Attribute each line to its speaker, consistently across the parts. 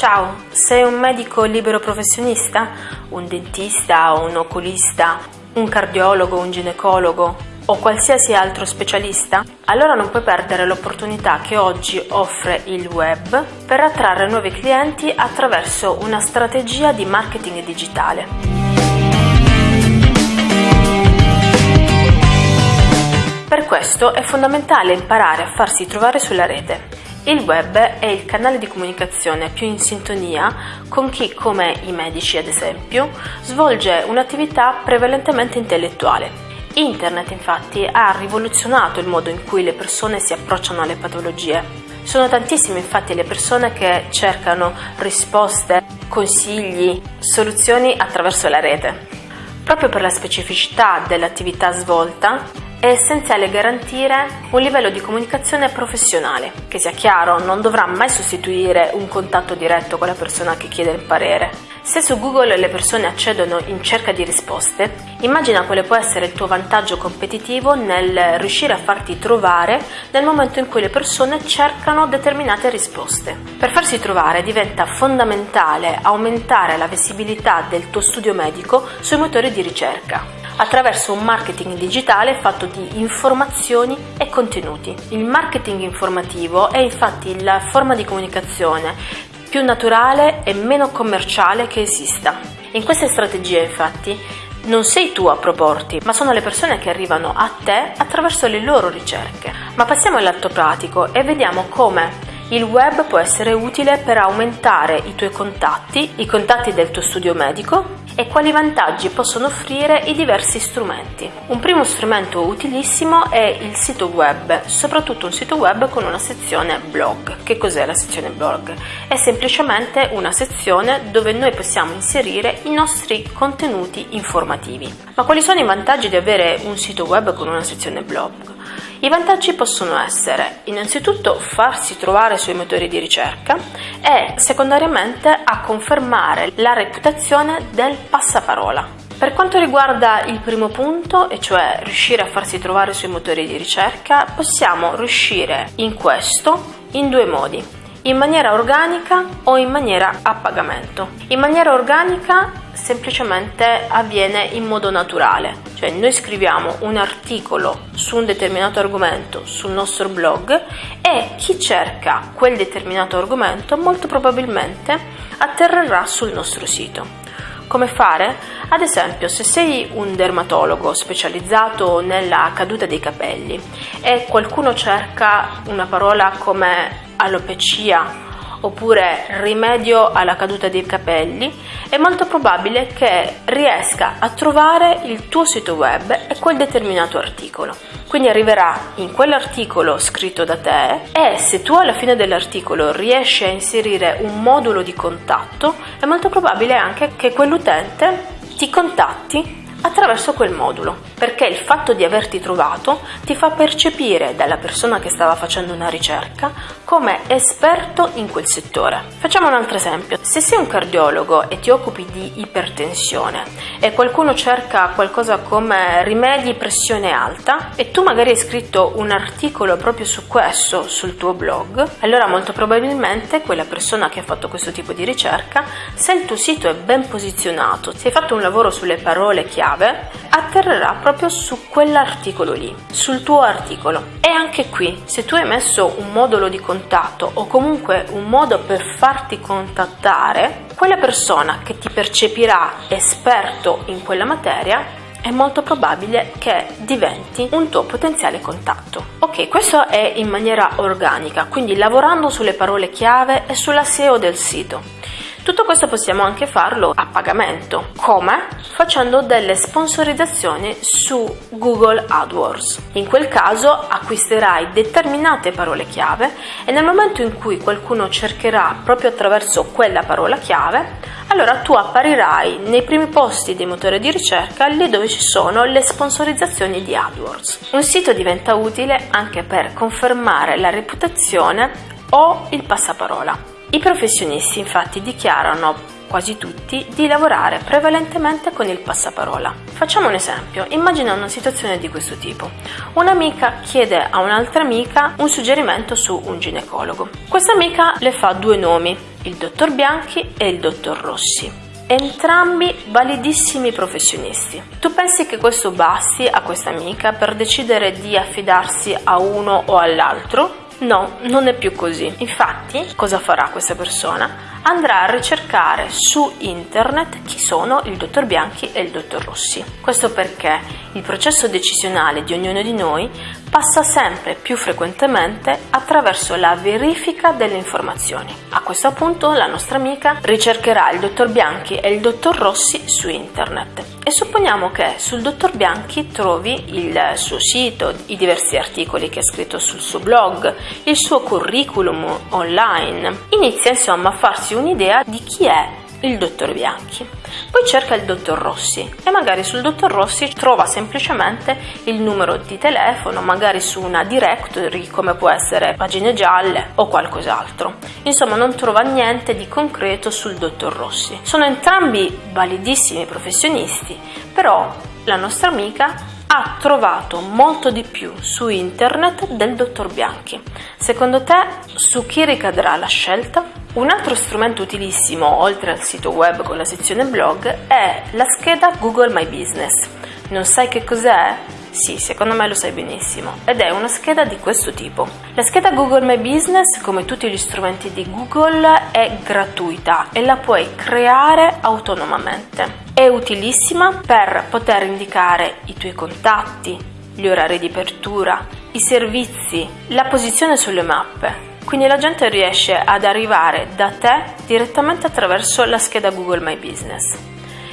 Speaker 1: Ciao, sei un medico libero professionista? Un dentista un oculista? Un cardiologo, un ginecologo o qualsiasi altro specialista? Allora non puoi perdere l'opportunità che oggi offre il web per attrarre nuovi clienti attraverso una strategia di marketing digitale. Per questo è fondamentale imparare a farsi trovare sulla rete il web è il canale di comunicazione più in sintonia con chi, come i medici ad esempio, svolge un'attività prevalentemente intellettuale. Internet infatti ha rivoluzionato il modo in cui le persone si approcciano alle patologie. Sono tantissime infatti le persone che cercano risposte, consigli, soluzioni attraverso la rete. Proprio per la specificità dell'attività svolta, è essenziale garantire un livello di comunicazione professionale, che sia chiaro, non dovrà mai sostituire un contatto diretto con la persona che chiede il parere. Se su Google le persone accedono in cerca di risposte, immagina quale può essere il tuo vantaggio competitivo nel riuscire a farti trovare nel momento in cui le persone cercano determinate risposte. Per farsi trovare diventa fondamentale aumentare la visibilità del tuo studio medico sui motori di ricerca attraverso un marketing digitale fatto di informazioni e contenuti. Il marketing informativo è infatti la forma di comunicazione più naturale e meno commerciale che esista. In queste strategie infatti non sei tu a proporti, ma sono le persone che arrivano a te attraverso le loro ricerche. Ma passiamo all'atto pratico e vediamo come il web può essere utile per aumentare i tuoi contatti, i contatti del tuo studio medico e quali vantaggi possono offrire i diversi strumenti. Un primo strumento utilissimo è il sito web, soprattutto un sito web con una sezione blog. Che cos'è la sezione blog? È semplicemente una sezione dove noi possiamo inserire i nostri contenuti informativi. Ma quali sono i vantaggi di avere un sito web con una sezione blog? I vantaggi possono essere innanzitutto farsi trovare sui motori di ricerca e secondariamente a confermare la reputazione del passaparola. Per quanto riguarda il primo punto, e cioè riuscire a farsi trovare sui motori di ricerca, possiamo riuscire in questo in due modi in maniera organica o in maniera a pagamento. In maniera organica semplicemente avviene in modo naturale, cioè noi scriviamo un articolo su un determinato argomento sul nostro blog e chi cerca quel determinato argomento molto probabilmente atterrerà sul nostro sito. Come fare? Ad esempio, se sei un dermatologo specializzato nella caduta dei capelli e qualcuno cerca una parola come alopecia oppure rimedio alla caduta dei capelli, è molto probabile che riesca a trovare il tuo sito web e quel determinato articolo. Quindi arriverà in quell'articolo scritto da te e se tu alla fine dell'articolo riesci a inserire un modulo di contatto, è molto probabile anche che quell'utente ti contatti attraverso quel modulo, perché il fatto di averti trovato ti fa percepire dalla persona che stava facendo una ricerca come esperto in quel settore. Facciamo un altro esempio. Se sei un cardiologo e ti occupi di ipertensione e qualcuno cerca qualcosa come rimedi pressione alta e tu magari hai scritto un articolo proprio su questo sul tuo blog, allora molto probabilmente quella persona che ha fatto questo tipo di ricerca, se il tuo sito è ben posizionato, se hai fatto un lavoro sulle parole chiave, atterrerà proprio su quell'articolo lì, sul tuo articolo. E anche qui, se tu hai messo un modulo di contatto o comunque un modo per farti contattare, quella persona che ti percepirà esperto in quella materia è molto probabile che diventi un tuo potenziale contatto. Ok, questo è in maniera organica, quindi lavorando sulle parole chiave e sulla SEO del sito. Tutto questo possiamo anche farlo a pagamento. Come? Facendo delle sponsorizzazioni su Google AdWords. In quel caso acquisterai determinate parole chiave e nel momento in cui qualcuno cercherà proprio attraverso quella parola chiave, allora tu apparirai nei primi posti dei motori di ricerca lì dove ci sono le sponsorizzazioni di AdWords. Un sito diventa utile anche per confermare la reputazione o il passaparola. I professionisti infatti dichiarano quasi tutti, di lavorare prevalentemente con il passaparola. Facciamo un esempio, immagina una situazione di questo tipo. Un'amica chiede a un'altra amica un suggerimento su un ginecologo. Questa amica le fa due nomi, il dottor Bianchi e il dottor Rossi entrambi validissimi professionisti. Tu pensi che questo basti a questa amica per decidere di affidarsi a uno o all'altro? No, non è più così. Infatti, cosa farà questa persona? Andrà a ricercare su internet chi sono il dottor Bianchi e il dottor Rossi. Questo perché il processo decisionale di ognuno di noi passa sempre più frequentemente attraverso la verifica delle informazioni. A questo punto la nostra amica ricercherà il dottor Bianchi e il dottor Rossi su internet e supponiamo che sul dottor Bianchi trovi il suo sito, i diversi articoli che ha scritto sul suo blog, il suo curriculum online. Inizia insomma a farsi un'idea di chi è il dottor Bianchi. Poi cerca il dottor Rossi e magari sul dottor Rossi trova semplicemente il numero di telefono, magari su una directory come può essere pagine gialle o qualcos'altro. Insomma, non trova niente di concreto sul dottor Rossi. Sono entrambi validissimi professionisti, però la nostra amica ha trovato molto di più su internet del dottor Bianchi. Secondo te su chi ricadrà la scelta? Un altro strumento utilissimo, oltre al sito web con la sezione blog, è la scheda Google My Business. Non sai che cos'è? Sì, secondo me lo sai benissimo. Ed è una scheda di questo tipo. La scheda Google My Business, come tutti gli strumenti di Google, è gratuita e la puoi creare autonomamente. È utilissima per poter indicare i tuoi contatti, gli orari di apertura, i servizi, la posizione sulle mappe, quindi la gente riesce ad arrivare da te direttamente attraverso la scheda Google My Business.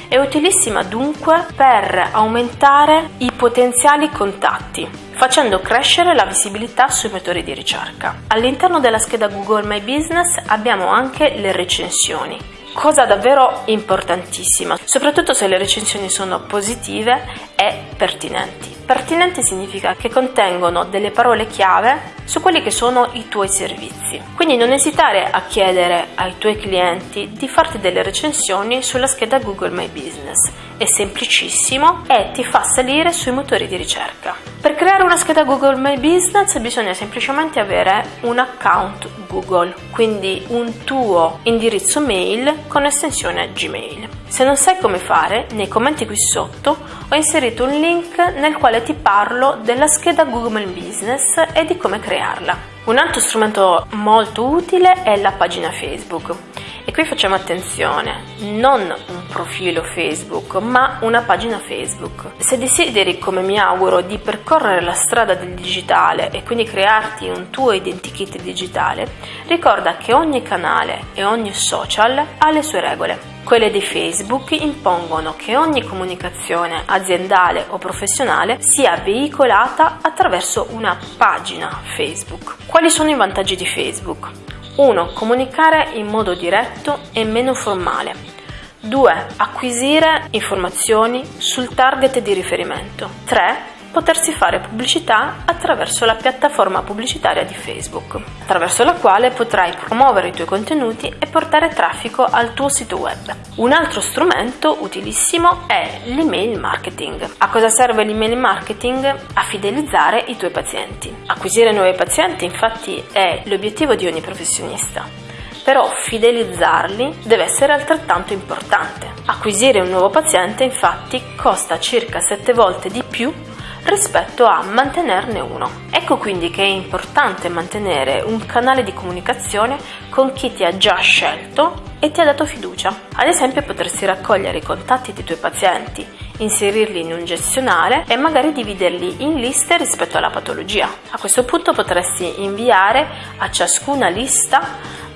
Speaker 1: È utilissima dunque per aumentare i potenziali contatti, facendo crescere la visibilità sui motori di ricerca. All'interno della scheda Google My Business abbiamo anche le recensioni, cosa davvero importantissima, soprattutto se le recensioni sono positive e pertinenti. Pertinenti significa che contengono delle parole chiave su quelli che sono i tuoi servizi. Quindi non esitare a chiedere ai tuoi clienti di farti delle recensioni sulla scheda Google My Business. È semplicissimo e ti fa salire sui motori di ricerca. Per creare una scheda Google My Business bisogna semplicemente avere un account Google, quindi un tuo indirizzo mail con estensione Gmail. Se non sai come fare, nei commenti qui sotto ho inserito un link nel quale ti parlo della scheda Google Business e di come crearla. Un altro strumento molto utile è la pagina Facebook. E qui facciamo attenzione, non un profilo Facebook, ma una pagina Facebook. Se desideri, come mi auguro, di percorrere la strada del digitale e quindi crearti un tuo identikit digitale, ricorda che ogni canale e ogni social ha le sue regole. Quelle di Facebook impongono che ogni comunicazione aziendale o professionale sia veicolata attraverso una pagina Facebook. Quali sono i vantaggi di Facebook? 1. Comunicare in modo diretto e meno formale. 2. Acquisire informazioni sul target di riferimento. 3 potersi fare pubblicità attraverso la piattaforma pubblicitaria di Facebook, attraverso la quale potrai promuovere i tuoi contenuti e portare traffico al tuo sito web. Un altro strumento utilissimo è l'email marketing. A cosa serve l'email marketing? A fidelizzare i tuoi pazienti. Acquisire nuovi pazienti infatti è l'obiettivo di ogni professionista però fidelizzarli deve essere altrettanto importante. Acquisire un nuovo paziente infatti costa circa 7 volte di più rispetto a mantenerne uno. Ecco quindi che è importante mantenere un canale di comunicazione con chi ti ha già scelto e ti ha dato fiducia. Ad esempio potresti raccogliere i contatti dei tuoi pazienti, inserirli in un gestionale e magari dividerli in liste rispetto alla patologia. A questo punto potresti inviare a ciascuna lista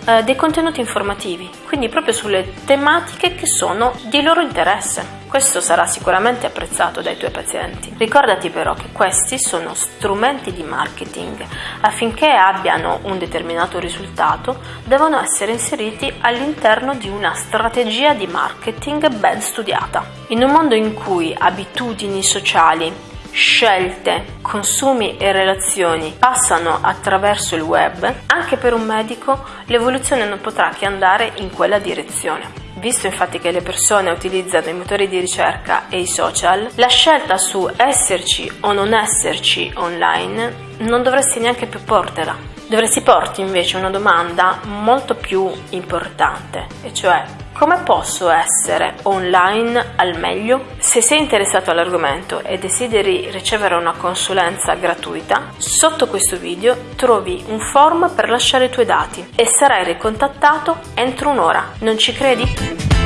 Speaker 1: eh, dei contenuti informativi, quindi proprio sulle tematiche che sono di loro interesse. Questo sarà sicuramente apprezzato dai tuoi pazienti. Ricordati però che questi sono strumenti di marketing. Affinché abbiano un determinato risultato, devono essere inseriti all'interno di una strategia di marketing ben studiata. In un mondo in cui abitudini sociali scelte, consumi e relazioni passano attraverso il web, anche per un medico l'evoluzione non potrà che andare in quella direzione. Visto infatti che le persone utilizzano i motori di ricerca e i social, la scelta su esserci o non esserci online non dovresti neanche più portela. Dovresti porti invece una domanda molto più importante, e cioè come posso essere online al meglio? Se sei interessato all'argomento e desideri ricevere una consulenza gratuita, sotto questo video trovi un form per lasciare i tuoi dati e sarai ricontattato entro un'ora. Non ci credi?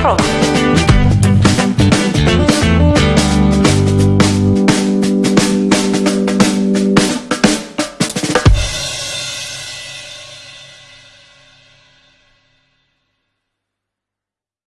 Speaker 1: Prova!